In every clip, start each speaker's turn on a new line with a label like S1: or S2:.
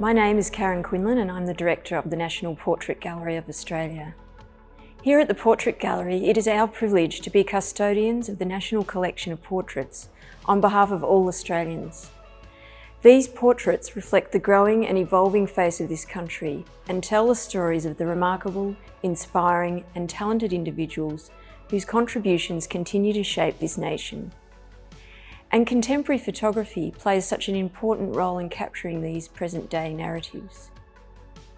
S1: My name is Karen Quinlan and I'm the Director of the National Portrait Gallery of Australia. Here at the Portrait Gallery, it is our privilege to be custodians of the National Collection of Portraits on behalf of all Australians. These portraits reflect the growing and evolving face of this country and tell the stories of the remarkable, inspiring and talented individuals whose contributions continue to shape this nation. And contemporary photography plays such an important role in capturing these present-day narratives.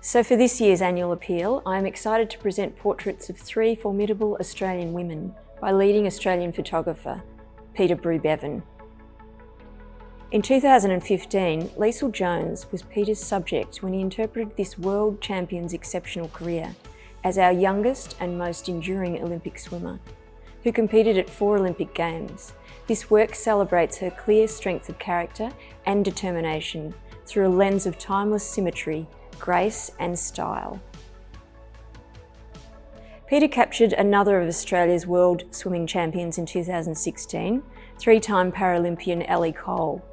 S1: So for this year's annual appeal, I am excited to present portraits of three formidable Australian women by leading Australian photographer, Peter Brew-Bevan. In 2015, Leisel Jones was Peter's subject when he interpreted this world champion's exceptional career as our youngest and most enduring Olympic swimmer, who competed at four Olympic Games this work celebrates her clear strength of character and determination through a lens of timeless symmetry, grace and style. Peter captured another of Australia's world swimming champions in 2016, three-time Paralympian Ellie Cole,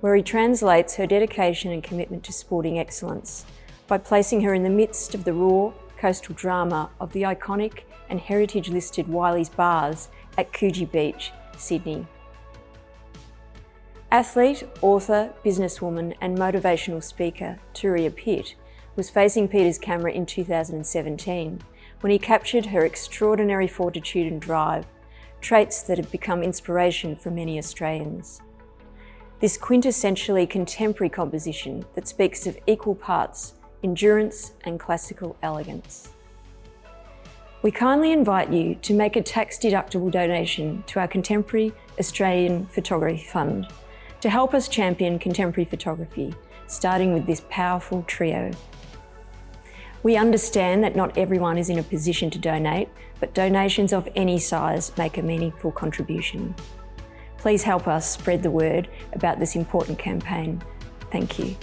S1: where he translates her dedication and commitment to sporting excellence by placing her in the midst of the raw coastal drama of the iconic and heritage-listed Wylie's Baths at Coogee Beach Sydney. Athlete, author, businesswoman and motivational speaker Turia Pitt was facing Peter's camera in 2017 when he captured her extraordinary fortitude and drive, traits that have become inspiration for many Australians. This quintessentially contemporary composition that speaks of equal parts endurance and classical elegance. We kindly invite you to make a tax-deductible donation to our Contemporary Australian Photography Fund to help us champion contemporary photography, starting with this powerful trio. We understand that not everyone is in a position to donate, but donations of any size make a meaningful contribution. Please help us spread the word about this important campaign. Thank you.